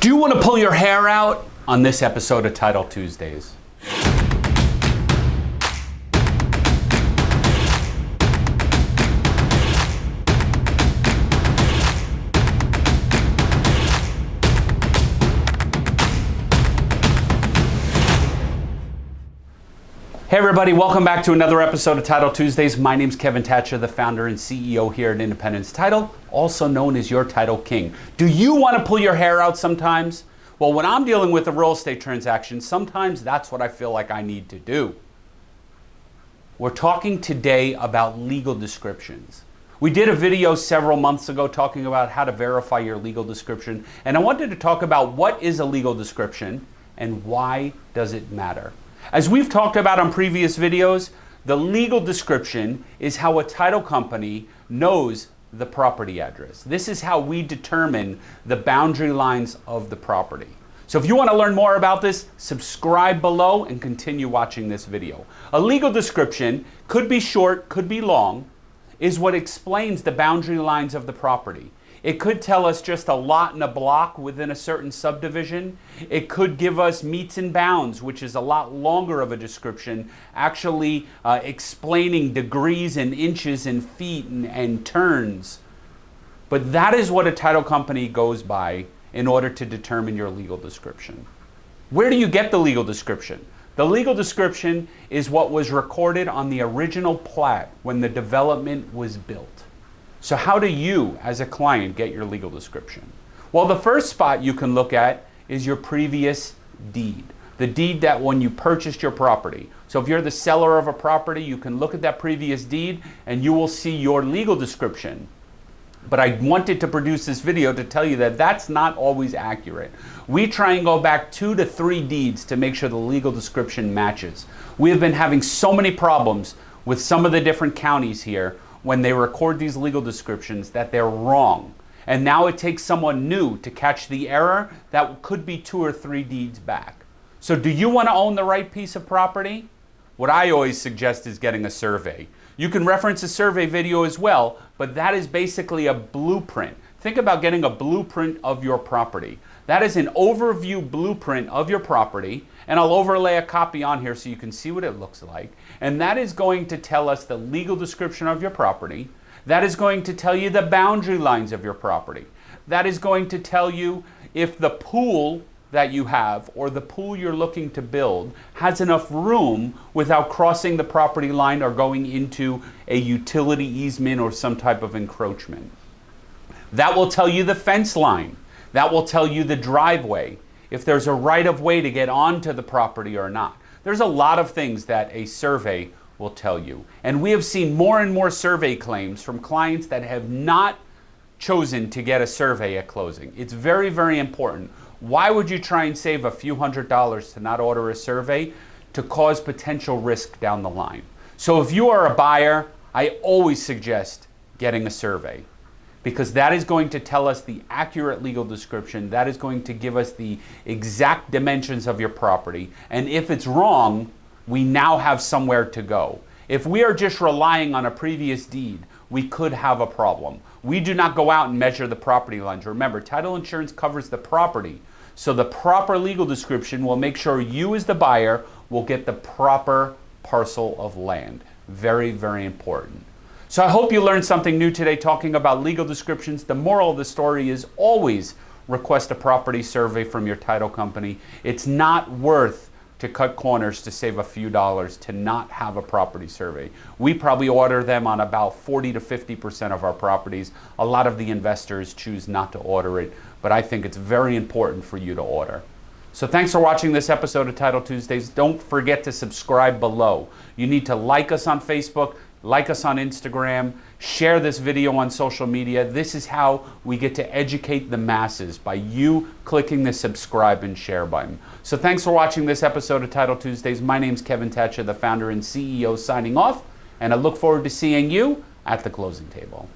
Do you want to pull your hair out on this episode of Title Tuesdays? Hey everybody, welcome back to another episode of Title Tuesdays. My name is Kevin Thatcher, the founder and CEO here at Independence Title, also known as your Title King. Do you want to pull your hair out sometimes? Well, when I'm dealing with a real estate transaction, sometimes that's what I feel like I need to do. We're talking today about legal descriptions. We did a video several months ago talking about how to verify your legal description, and I wanted to talk about what is a legal description and why does it matter. As we've talked about on previous videos, the legal description is how a title company knows the property address. This is how we determine the boundary lines of the property. So if you want to learn more about this, subscribe below and continue watching this video. A legal description could be short, could be long, is what explains the boundary lines of the property. It could tell us just a lot in a block within a certain subdivision. It could give us metes and bounds, which is a lot longer of a description, actually uh, explaining degrees and inches and feet and, and turns. But that is what a title company goes by in order to determine your legal description. Where do you get the legal description? The legal description is what was recorded on the original plat when the development was built. So how do you, as a client, get your legal description? Well, the first spot you can look at is your previous deed. The deed that when you purchased your property. So if you're the seller of a property, you can look at that previous deed and you will see your legal description. But I wanted to produce this video to tell you that that's not always accurate. We try and go back two to three deeds to make sure the legal description matches. We have been having so many problems with some of the different counties here when they record these legal descriptions that they're wrong. And now it takes someone new to catch the error that could be two or three deeds back. So do you want to own the right piece of property? What I always suggest is getting a survey. You can reference a survey video as well, but that is basically a blueprint. Think about getting a blueprint of your property. That is an overview blueprint of your property, and I'll overlay a copy on here so you can see what it looks like. And that is going to tell us the legal description of your property. That is going to tell you the boundary lines of your property. That is going to tell you if the pool that you have or the pool you're looking to build has enough room without crossing the property line or going into a utility easement or some type of encroachment. That will tell you the fence line. That will tell you the driveway, if there's a right of way to get onto the property or not. There's a lot of things that a survey will tell you. And we have seen more and more survey claims from clients that have not chosen to get a survey at closing. It's very, very important. Why would you try and save a few hundred dollars to not order a survey to cause potential risk down the line? So if you are a buyer, I always suggest getting a survey because that is going to tell us the accurate legal description. That is going to give us the exact dimensions of your property. And if it's wrong, we now have somewhere to go. If we are just relying on a previous deed, we could have a problem. We do not go out and measure the property lines. Remember, title insurance covers the property. So the proper legal description will make sure you as the buyer will get the proper parcel of land. Very, very important. So I hope you learned something new today talking about legal descriptions. The moral of the story is always request a property survey from your title company. It's not worth to cut corners to save a few dollars to not have a property survey. We probably order them on about 40 to 50% of our properties. A lot of the investors choose not to order it, but I think it's very important for you to order. So thanks for watching this episode of Title Tuesdays. Don't forget to subscribe below. You need to like us on Facebook, like us on Instagram, share this video on social media. This is how we get to educate the masses by you clicking the subscribe and share button. So thanks for watching this episode of Title Tuesdays. My name is Kevin Thatcher, the founder and CEO signing off, and I look forward to seeing you at the closing table.